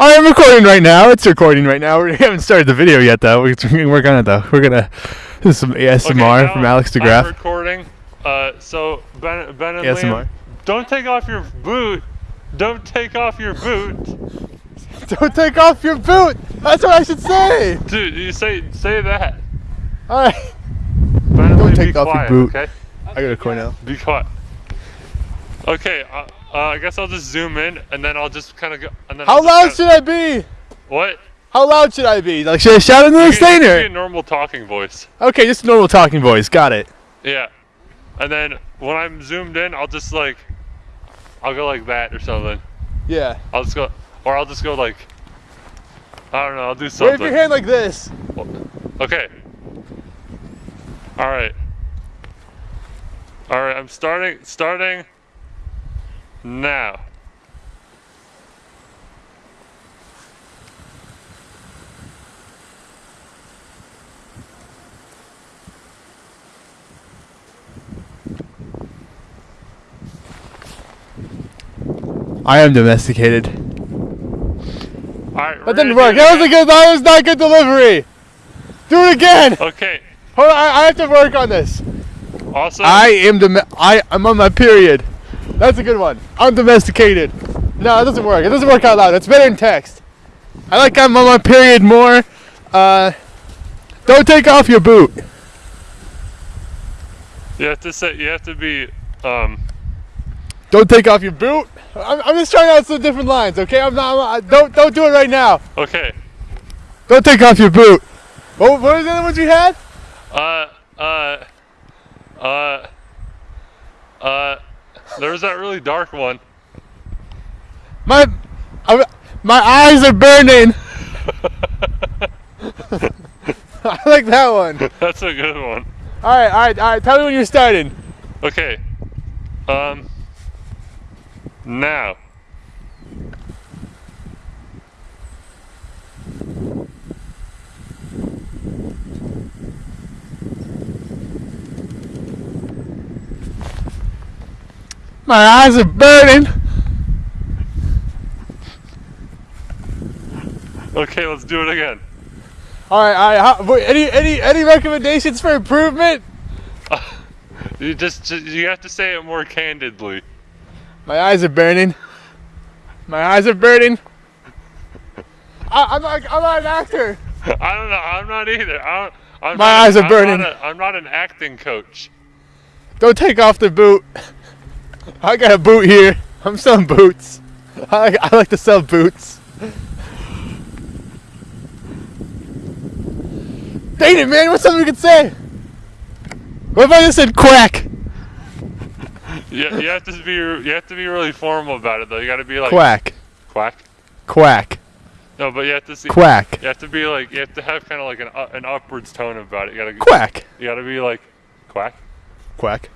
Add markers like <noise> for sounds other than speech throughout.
I am recording right now. It's recording right now. <laughs> We haven't started the video yet, though. We're work on it, though. We're gonna. <laughs> Is some ASMR Okay, from Alex I'm recording. Uh, so Ben, ben and ASMR. Liam, don't take off your boot. Don't take off your boot, <laughs> Don't take off your boot. That's what I should say. dude. You say say that. All right. Ben Don't Liam, take off your boot. Okay. I gotta record now. Be quiet. Okay. Uh, uh, I guess I'll just zoom in and then I'll just kind of go. And then How loud should I be? What? How loud should I be? Like, should I shout into the can- you a normal talking voice. Okay, just a normal talking voice. Got it. Yeah. And then when I'm zoomed in, I'll just like, I'll go like that or something. Yeah. I'll just go, or I'll just go like, I don't know. I'll do something. Wave your hand like this. Okay. All right. All right. I'm starting. Starting. Now. I am domesticated. All right. That didn't work. That was a good. That was not good delivery. Do it again. Okay. Hold on. I, I have to work on this. Also. I am dom- I I'm on my period. That's a good one. I'm domesticated. No, it doesn't work. It doesn't work out loud. It's better in text. I like I'm on my period more. Uh, don't take off your boot. You have to say. You have to be. Um. Don't take off your boot. I'm, I'm just trying out some different lines. Okay, I'm not. I'm not- don't don't do it right now. Okay. Don't take off your boot. What, what was the other ones you had? Uh. Uh. Uh. Uh. There was that really dark one. My I, my eyes are burning. <laughs> I like that one. That's a good one. All right, all right, all right. Tell me when you're starting. Okay. Um. Now. My eyes are burning. Okay, let's do it again. All right, all right. Any any any recommendations for improvement? <laughs> You just, just you have to say it more candidly. My eyes are burning. My eyes are burning. I, I'm not. I'm not an actor. <laughs> I don't know. I'm not either. I don't, I'm My not, eyes are I'm burning. Not a, I'm not an acting coach. Don't take off the boot. I got a boot here. I'm selling boots. I, I like to sell boots. Dang it, man! What's something we could say? What if I just said quack? You, you have to be you have to be really formal about it though. You got to be like Quack. quack. Quack. No, but you have to see. Quack. You have to be like you have to have kind of like an uh, an upwards tone about it. You gotta Quack. you gotta be like quack. Quack.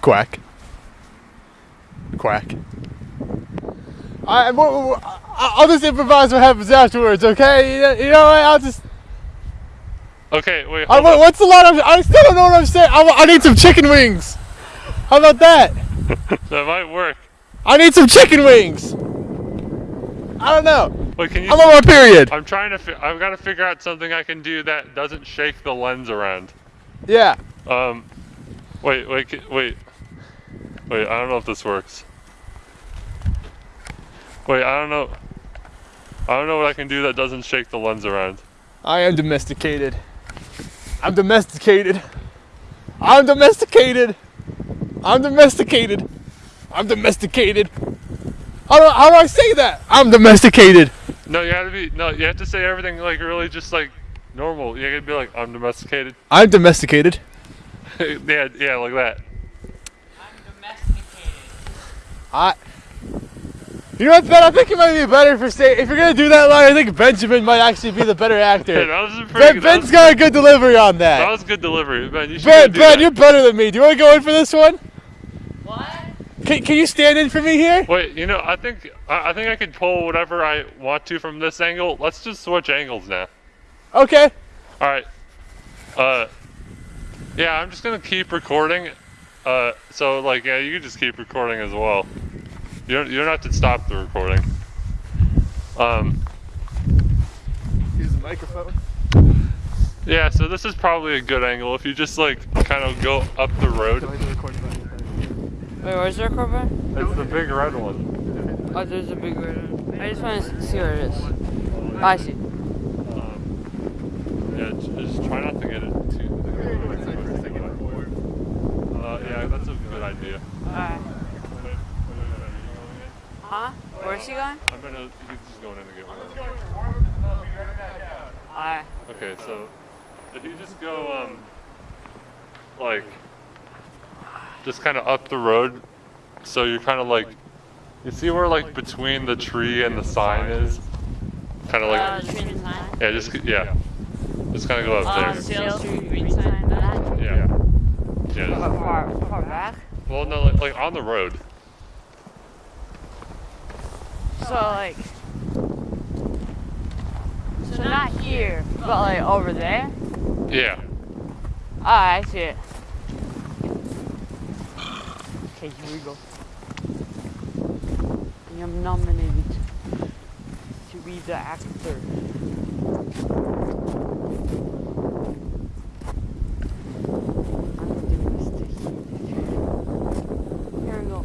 Quack. Quack. I, I- I'll just improvise what happens afterwards, okay? You know, you know what? I'll just. Okay, wait. I, Hold what- on. what's the line? I'm, I still don't know what I'm saying. I, I need some chicken wings. How about that? <laughs> That might work. I need some chicken wings. I don't know. Wait, can you? I'm on my period. I'm trying to. Fi- I've got to figure out something I can do that doesn't shake the lens around. Yeah. Um, wait, wait, wait, wait. I don't know if this works. Wait, I don't know. I don't know what I can do that doesn't shake the lens around. I am domesticated. I'm domesticated. I'm domesticated. I'm domesticated. I'm domesticated. How do, how do I say that? I'm domesticated. No, you have to be. No, you have to say everything like really just like normal. You gotta be like, I'm domesticated. <laughs> I'm domesticated. yeah, yeah, like that. I'm domesticated. I. You know what, Ben? I think it might be better for say if you're gonna do that line. I think Benjamin might actually be the better Yeah, actor. <laughs> that was pretty. Ben, that Ben's was- got a good delivery on That that. was good delivery, Ben. You Ben, do Ben, that. you're better than me. Do you want to go in for this one? What? Can, can you stand in for me here? Wait, you know, I think I, I think I could pull whatever I want to from this angle. Let's just switch angles now. Okay. All right. Uh, yeah, I'm just gonna keep recording. Uh, so like, yeah, you can just keep recording as well. You don't you don't have to stop the recording. Um, Use the microphone. yeah, so this is probably a good angle if you just like kind of go up the road. Wait, where's the record button? It's the big red one. Oh, there's a big red one. I just want to see where it is. Oh, I see. Um, yeah, just try not to get it too. Uh, yeah, that's a good idea. Alright. Huh? Where's he going? I'm gonna. He's just going in to get one. Alright. Okay, so if you just go, um, like, just kind of up the road, so you're kind of like, you see where like between the tree and the sign is, kind of Uh, like, the green sign. yeah, just yeah, just kind of go up Uh, there. Sale green sign. That. Yeah, yeah. Far, far, far back. Well, no, like, like on the road. So like. So not here, but like over there. Yeah. Ah, I see it. Okay, here we go. I am nominated to be the actor. I'm domesticated. Here we go.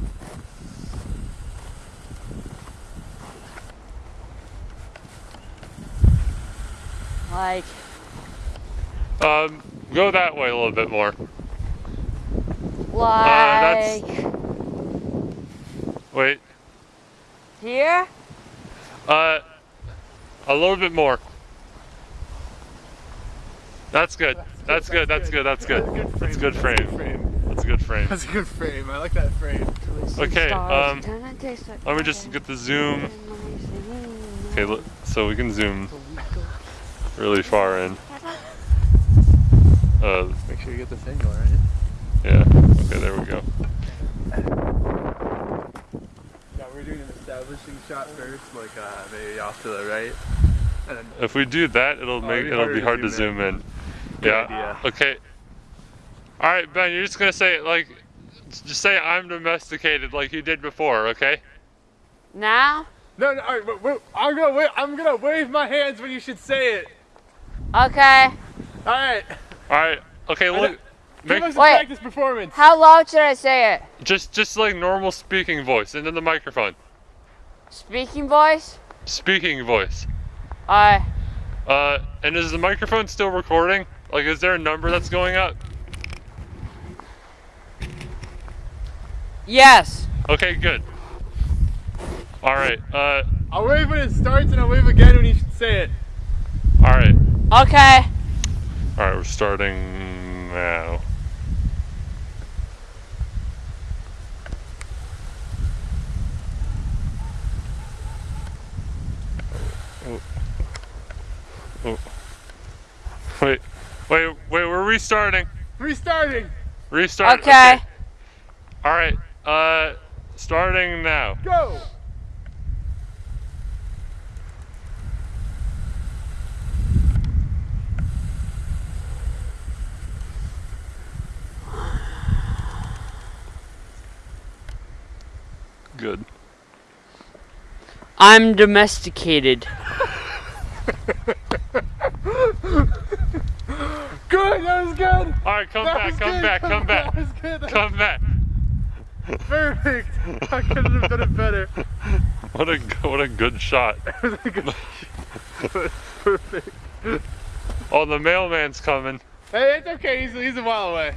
Like, Um, go that way a little bit more. like that's- Wait. here. Uh, a little bit more. That's good. That's good. That's good. That's good. That's a good frame. That's a good frame. That's a good frame. I like that frame. Okay, um, Let me just get the zoom. Okay, look, so we can zoom really far in. Uh, Make sure you get this angle right. yeah. Okay, there we go. Yeah, we're doing an establishing shot first, like uh, maybe off to the right. And then If we do that, it'll make it'd be it'll be hard to zoom zoom in. in. Good Yeah. idea. Okay. All right, Ben. You're just gonna say like, just say I'm domesticated like you did before. Okay. Now? no, no, all right, wait, wait, I'm gonna wait. I'm gonna wave my hands when you should say it. Okay. All right, All right. Okay. Look. give Make, us a Wait. practice performance. How loud should I say it? just just like normal speaking voice into the microphone. Speaking voice? Speaking voice. Alright. Uh, and is the microphone still recording? Like, is there a number that's going up? Yes. Okay, good. All right. Uh, I'll wave when it starts, and I'll wave again when you should say it. all right. Okay. All right. We're starting now. Oh. Oh. Wait, wait, wait, we're restarting. Restarting. Restart. Okay. All right. Uh, starting now. Go. I'm domesticated. <laughs> Good. That was good. All right, come That back, come good. back, come back, That was good. That <laughs> come back. perfect. I couldn't have done it better. What a what a good shot. <laughs> perfect. Oh, the mailman's coming. Hey, it's okay. He's, he's a while away.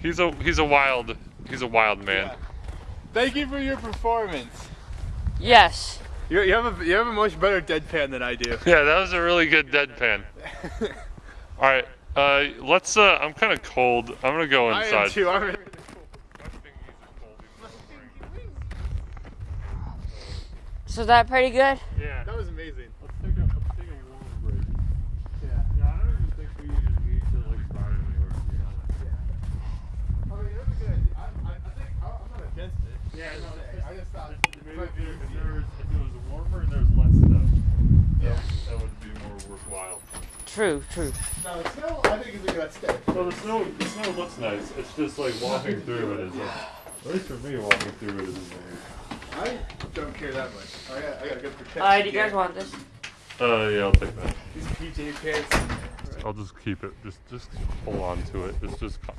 He's a he's a wild he's a wild man. Thank you for your performance. Yes. You, you have a you have a much better deadpan than I do. <laughs> Yeah, that was a really good deadpan. <laughs> All right, uh, let's. Uh, I'm kind of cold. I'm gonna go I am inside. too. I'm really So that pretty good? Yeah. That was amazing. Let's take a let's take a warm break. Yeah. Yeah, I don't even think we even need to like start anywhere. To be honest. I mean, that's a good idea. I, I, I think I, I'm not against it. Yeah, no, I just thought Maybe if, there, if, there was, if it was warmer and there was less snow, Yeah. that would be more worthwhile. True, true. No, the snow I think is a good step. So the snow, the snow looks nice. It's just like walking through it is. Like, at least for me, walking through it is. I don't care that much. I got, I got good protection. Uh, do you guys want this? Uh, yeah, I'll take that. These PJ pants. I'll just keep it. Just, just hold on to it. It's just co-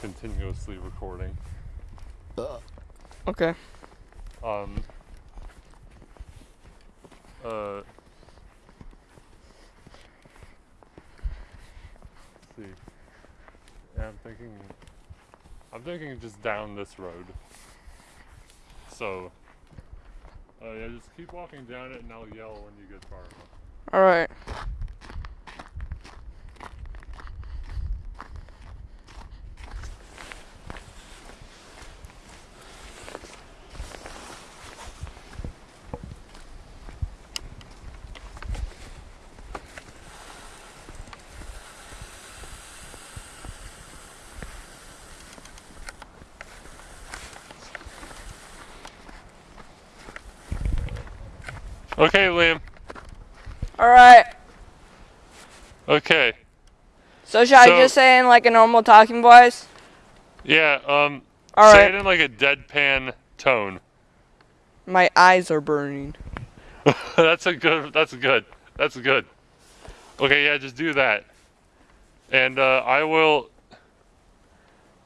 continuously recording. Okay. Um. Uh. let's see. Yeah, I'm thinking. I'm thinking just down this road. So. Uh, yeah, just keep walking down it, and I'll yell when you get far enough. All Okay, Liam. All right. Okay. So should I just say in like a normal talking voice? Yeah. Um. All say right. it in like a deadpan tone. My eyes are burning. <laughs> that's a good. That's good. That's good. Okay, yeah, just do that. And uh, I will.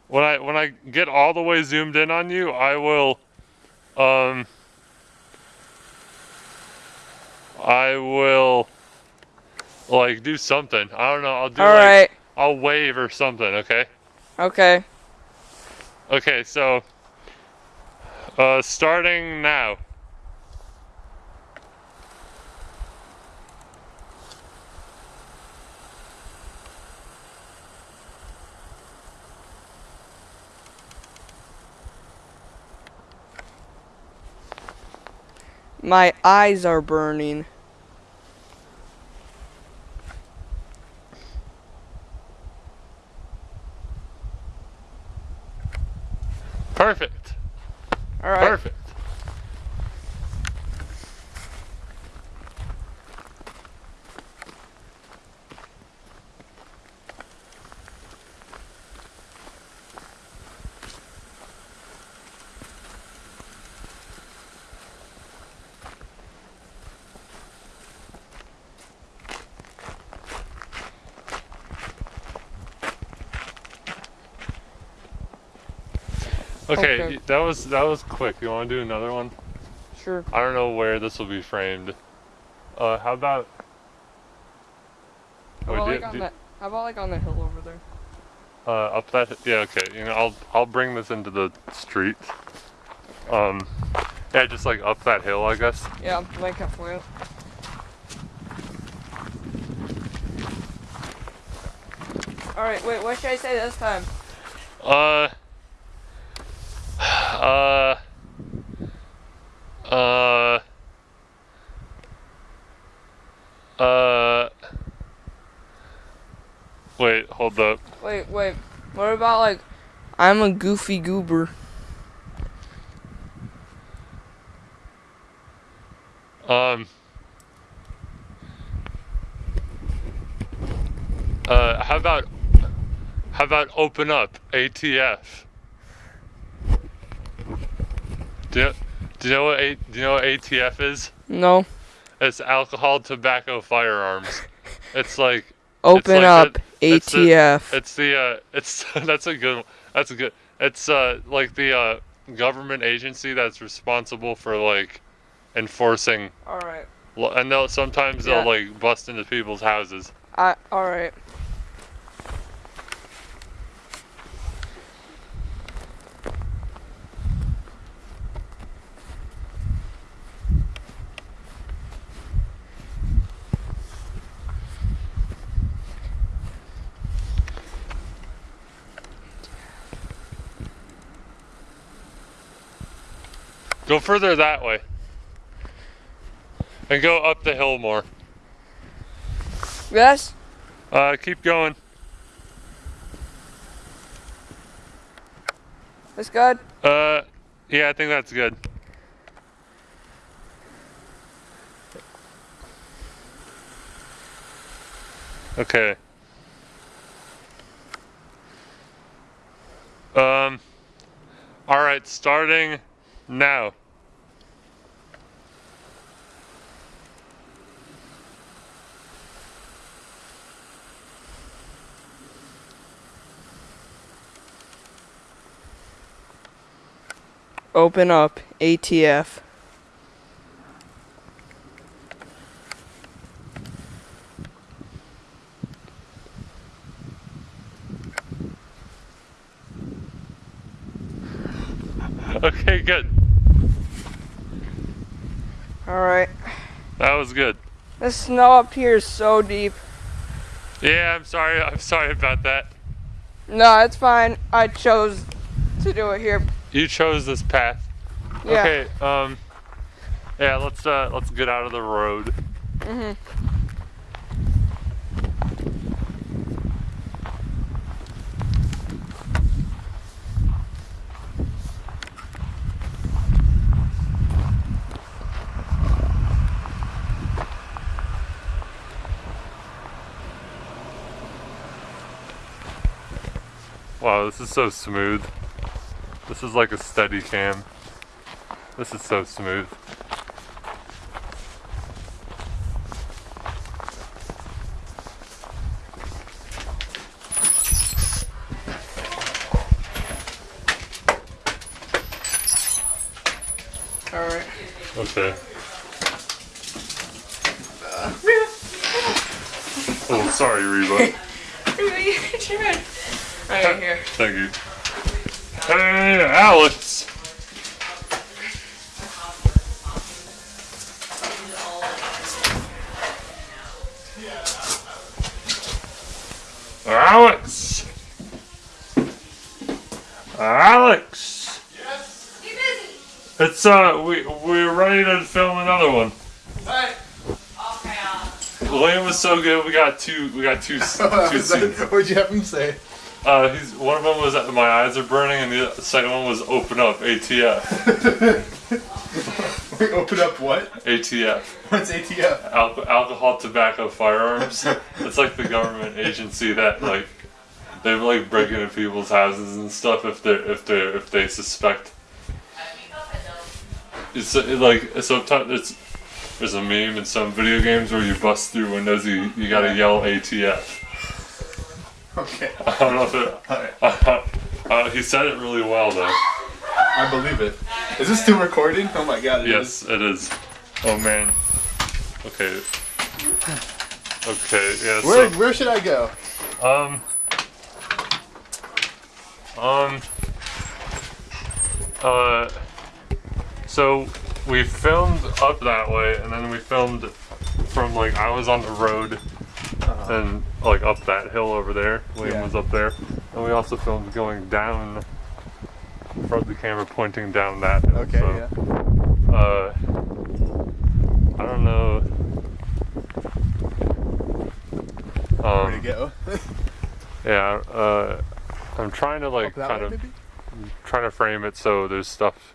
When I when I get all the way zoomed in on you, I will. Um. I will. Like do something. I don't know. I'll do All like right. I'll wave or something. Okay. Okay. Okay. So. Uh, starting now. My eyes are burning. Perfect. All right. Perfect. Okay, Okay. that was that was quick. You want to do another one? Sure. I don't know where this will be framed. Uh, how about? How about, do- like on do- the, how about like on the hill over there? uh, up that. Yeah, okay. You know, I'll I'll bring this into the street. Um, yeah, just like up that hill, I guess. Yeah, like halfway up. All right. Wait. What should I say this time? Uh. Uh. Uh. Uh. Wait, hold up. Wait. Wait. What about like, I'm a goofy goober. Um. Uh, how about how about open up ATF? Do you, do you know what A, do you know what ATF is? No. It's alcohol, tobacco, firearms. It's like Open like up the- it's the- ATF. it's the uh, it's <laughs> that's a good. That's a good. It's uh like the uh government agency that's responsible for like enforcing. all right. And they'll sometimes Yeah. they'll like bust into people's houses. I. All right. Go further that way. And go up the hill more. Yes. Uh, keep going. That's good. Uh, yeah, I think that's good. Okay. Um. All right, starting now. Open up ATF. <laughs> Okay, good. Alright. That was good. The snow up here is so deep. Yeah, I'm sorry. I'm sorry about that. No, it's fine. I chose to do it here. You chose this path. Yeah. Okay. Um. Yeah. Let's uh. Let's get out of the road. Mhm. Wow, this is so smooth. This is like a steady cam. This is so smooth. Alright. Okay. Oh, sorry, Reba. Right here. Thank you. Hey, Alex. Alex. Alex. Yes. You busy? It's uh, we we're ready to film another one. Hey. Okay. Uh, Liam was so good. We got two. We got two. <laughs> two scenes. What'd you have him say? Uh, he's one of them was that my eyes are burning, and the second one was open up ATF. <laughs> We open up what? ATF. What's ATF? Al- alcohol, tobacco, firearms. it's like the government agency that like they like break into people's houses and stuff if they if they if they suspect. It's uh, like sometimes it's there's a meme in some video games where you bust through windows, you you gotta yell ATF. Okay. I don't know if it. Uh, <laughs> uh, he said it really well though. I believe it. Is this still recording? Oh my god. it Yes, it is. Oh man. Okay. Okay. Yeah. Where, So, where should I go? um. Um. Uh. So we filmed up that way, and then we filmed from like I was on the road, and like up that hill over there. William Yeah. was up there, and we also filmed going down. From the camera pointing down that hill. Okay, so, yeah. uh, I don't know. Where to Um, go? <laughs> yeah, uh, I'm trying to like kind way, of maybe? trying to frame it so there's stuff,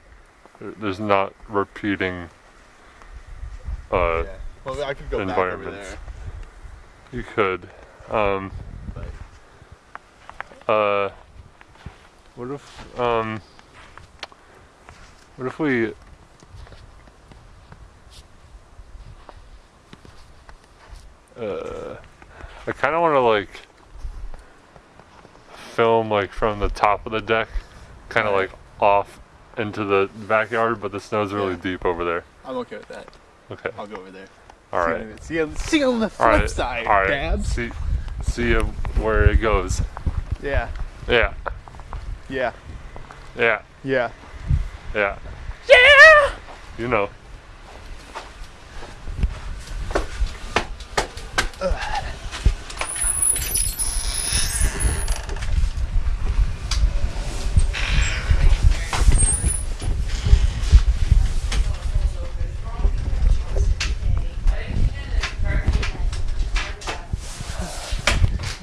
there's not repeating. Uh, Yeah. Well, I could go back over environments. there. you could. Um, uh, what if um, what if we uh, I kind of want to like film like from the top of the deck, kind of Right. like off into the backyard, but the snow's really Yeah. deep over there. I'm okay with that. Okay, I'll go over there. all See right, you- See you, see you on the flip right, side, all right. Dabs. See, see you where it goes. Yeah. Yeah, Yeah. yeah, Yeah. yeah. Yeah. You know.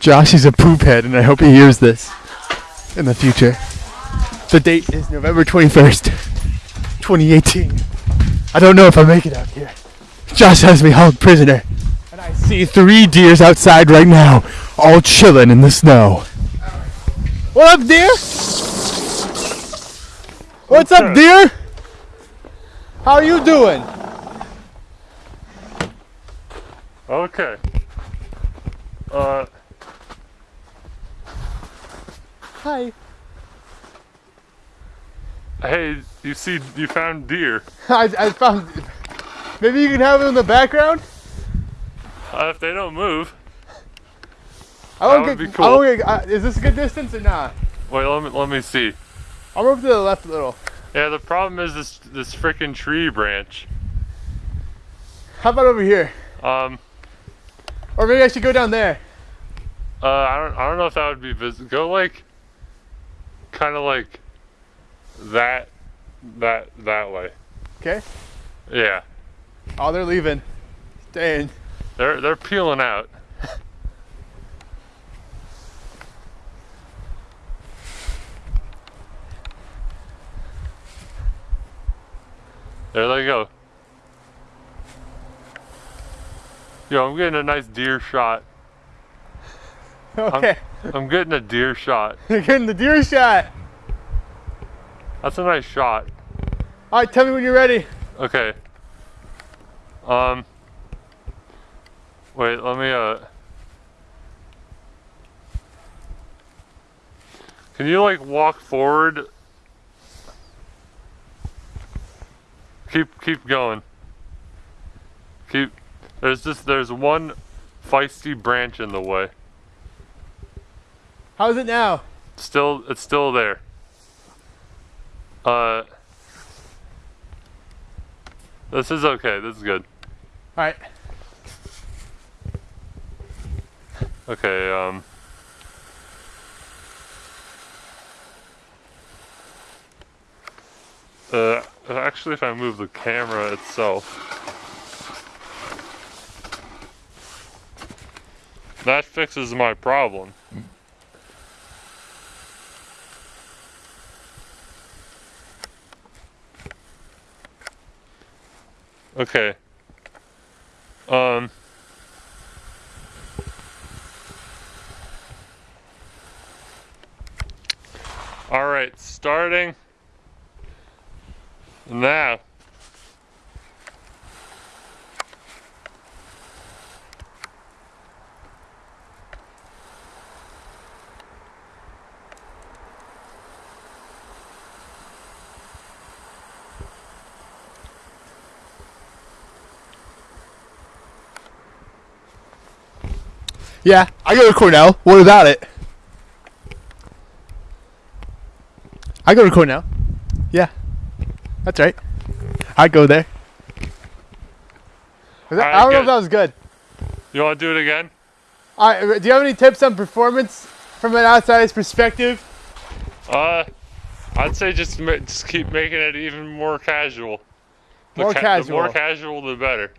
Josh is a poop head, and I hope he hears this in the future. The date is November 21st, 2018. I don't know if I make it out here. Josh has me held prisoner. And I see three deers outside right now, all chilling in the snow. What up, deer? What's up, up? deer? How are you doing? Okay. Uh, Hi. Hey, you see, you found deer. I, I found. Maybe you can have it in the background. Uh, if they don't move, I That would get. be cool. I get. Uh, is this a good distance or not? wait, let me let me see. I'll move to the left a little. Yeah, the problem is this this freaking tree branch. How about over here? Um, Or maybe I should go down there. uh, I don't I don't know if that would be visible. Go like, kind of like that, that that way. Okay. Yeah, Oh, they're leaving. Staying. they're they're peeling out. There they go. Yo, I'm getting a nice deer shot. <laughs> Okay. I'm getting a deer shot. <laughs> You're getting the deer shot. That's a nice shot. All right, tell me when you're ready. Okay. Um. Wait, let me, uh. Can you, like, walk forward? Keep, keep going. Keep. There's just, there's one feisty branch in the way. How's it now? Still, it's still there. Uh. This is okay. This is good. All right. Okay, um. Uh, actually, if I move the camera itself. That fixes my problem. Okay. Um. All right, starting now. Yeah, I go to Cornell. What about it? I go to Cornell. Yeah, that's right. I go there. That- Alright, I don't know if that was good. You want to do it again? All right, do you have any tips on performance from an outsider's perspective? Uh, I'd say just just keep making it even more casual. The More The casual. more casual, the better.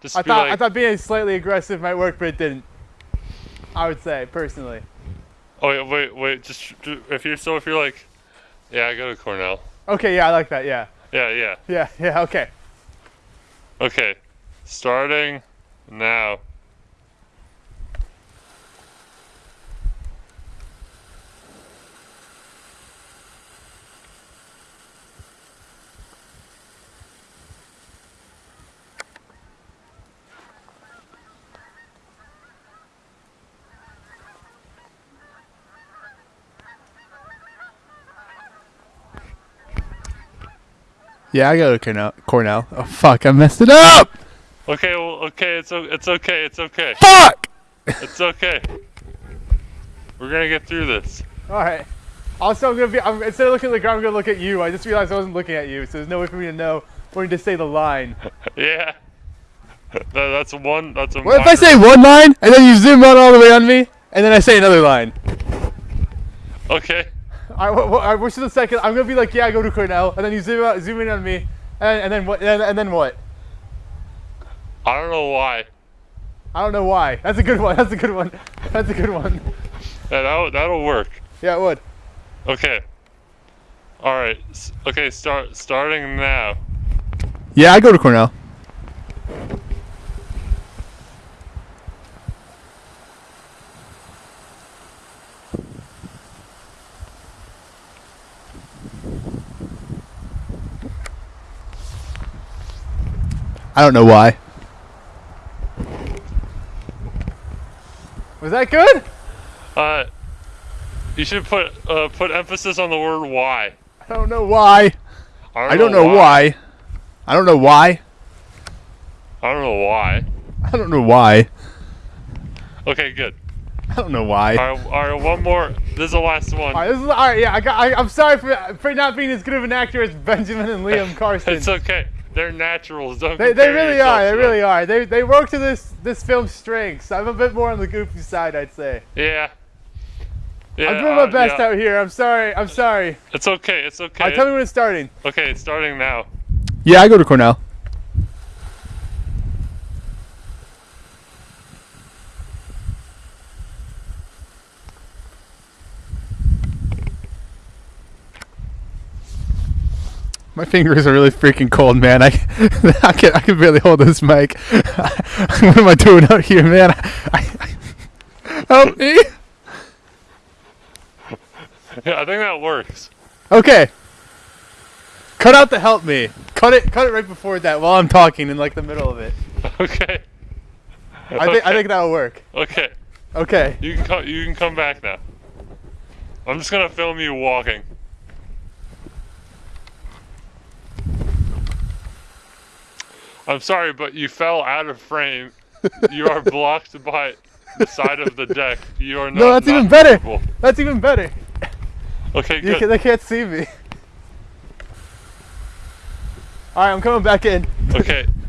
Just I be thought like, I thought being slightly aggressive might work, but it didn't. I would say personally. oh wait, wait, wait. Just if you're so if you're like, yeah, I go to Cornell. Okay, yeah, I like that. Yeah, Yeah, yeah. yeah, <laughs> yeah. Okay. Okay, starting now. Yeah, I go to Cornell. Cornell. Oh fuck, I messed it up. Okay, well, okay, it's it's okay, it's okay, Fuck. it's okay. We're gonna get through this. All right. Also, I'm gonna be. I'm, instead of looking at the ground, I'm gonna look at you. I just realized I wasn't looking at you, so there's no way for me to know when to say the line. <laughs> Yeah. That, that's one. That's a. What if I say one line and then you zoom out all the way on me, and then I say another line? Okay. I, wh- wh- I wish for the second. I'm gonna be like, yeah, I go to Cornell, and then you zoom out, zoom in on me, and, and then what? And, and then what? I don't know why. I don't know why. That's a good one. That's a good one. That's a good one. Yeah, that'll, that'll work. Yeah, it would. Okay. All right. Okay. Start. Starting now. Yeah, I go to Cornell. I don't know why. Was that good? Uh, you should put uh, put emphasis on the word why. I don't know why. I don't, I don't know why. I don't know why. I don't know why. I don't know why. Okay, good. I don't know why. All right, all right, one more. This is the last one. All right, this is all right. Yeah, I got. I, I'm sorry for for not being as good of an actor as Benjamin and Liam Carson. <laughs> It's okay. They're naturals. Don't They, they really are. They really them. are. They they work to this this film's strengths. I'm a bit more on the goofy side, I'd say. Yeah. Yeah, I'm doing my uh, best yeah. out here. I'm sorry. I'm sorry. It's okay. It's All okay. right, tell me when it's starting. okay, it's starting now. Yeah, I go to Cornell. My fingers are really freaking cold, man. I, <laughs> I can I can barely hold this mic. <laughs> what am I doing out here, man? I, I, <laughs> help me. Yeah, I think that works. Okay. Cut out the help me. Cut it. Cut it right before that while I'm talking in like the middle of it. Okay. I think I think that'll work. Okay. Okay. You can come. You can come back now. I'm just gonna film you walking. I'm sorry, but you fell out of frame. You are <laughs> blocked by the side of the deck. You are not. No, that's not even better. That's even better. Okay, good. can, they can't see me. All right, I'm coming back in. Okay, <laughs>